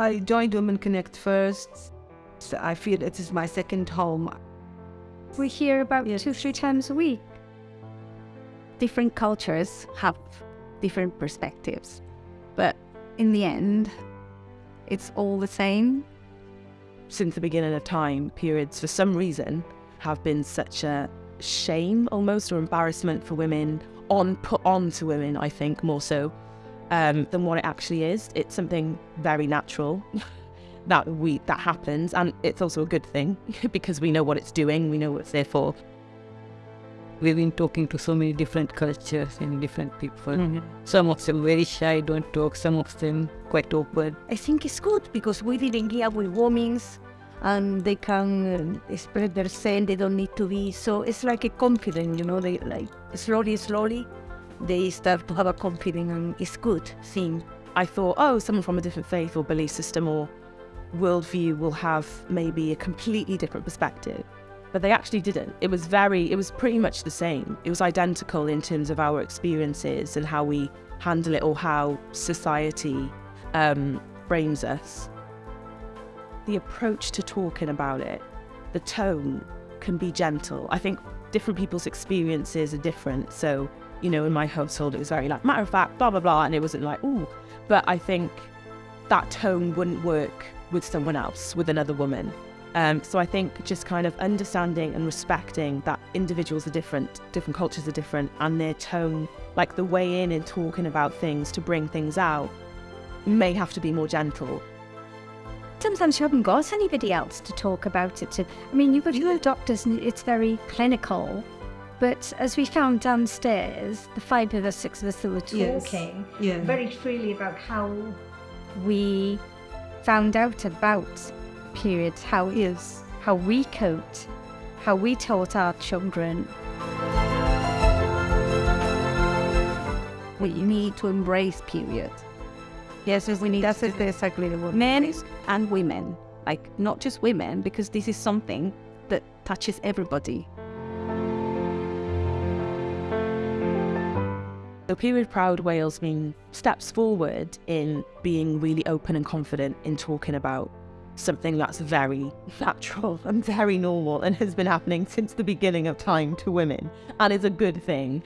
I joined Women Connect first. So I feel it is my second home. We hear about Yes. two, three times a week. different cultures have different perspectives, but in the end, it's all the same. since the beginning of time, periods for some reason have been such a shame almost or embarrassment for women on put on to women, I think, more so um, than what it actually is. It's something very natural that we that happens and it's also a good thing because we know what it's doing, we know what it's there for. We've been talking to so many different cultures and different people. Mm-hmm. Some of them very shy, don't talk. Some of them quite open. I think it's good because we didn't here with women's and they can uh, spread their scent. They don't need to be so. It's like a confidence, you know. They like slowly, slowly, they start to have a confidence, and it's good thing. I thought, oh, someone from a different faith or belief system or worldview will have maybe a completely different perspective. But they actually didn't. It was very, it was pretty much the same. It was identical in terms of our experiences and how we handle it or how society um, frames us. The approach to talking about it, the tone can be gentle. I think different people's experiences are different. So, you know, in my household, it was very like matter of fact, blah, blah, blah. And it wasn't like, ooh. But I think that tone wouldn't work with someone else, with another woman. Um, so I think just kind of understanding and respecting that individuals are different, different cultures are different, and their tone, like the way in and talking about things to bring things out, may have to be more gentle. Sometimes you haven't got anybody else to talk about it to. I mean, you've got your doctors and it's very clinical. But as we found downstairs, the five of us, six of us that were Yes. talking Yeah. very freely about how we found out about periods, how is how we coped, how we taught our children. We need to embrace period. Yes, we need That's to exactly the word. men and women, like not just women, because this is something that touches everybody. So Period Proud Wales means steps forward in being really open and confident in talking about something that's very natural and very normal and has been happening since the beginning of time to women and is a good thing.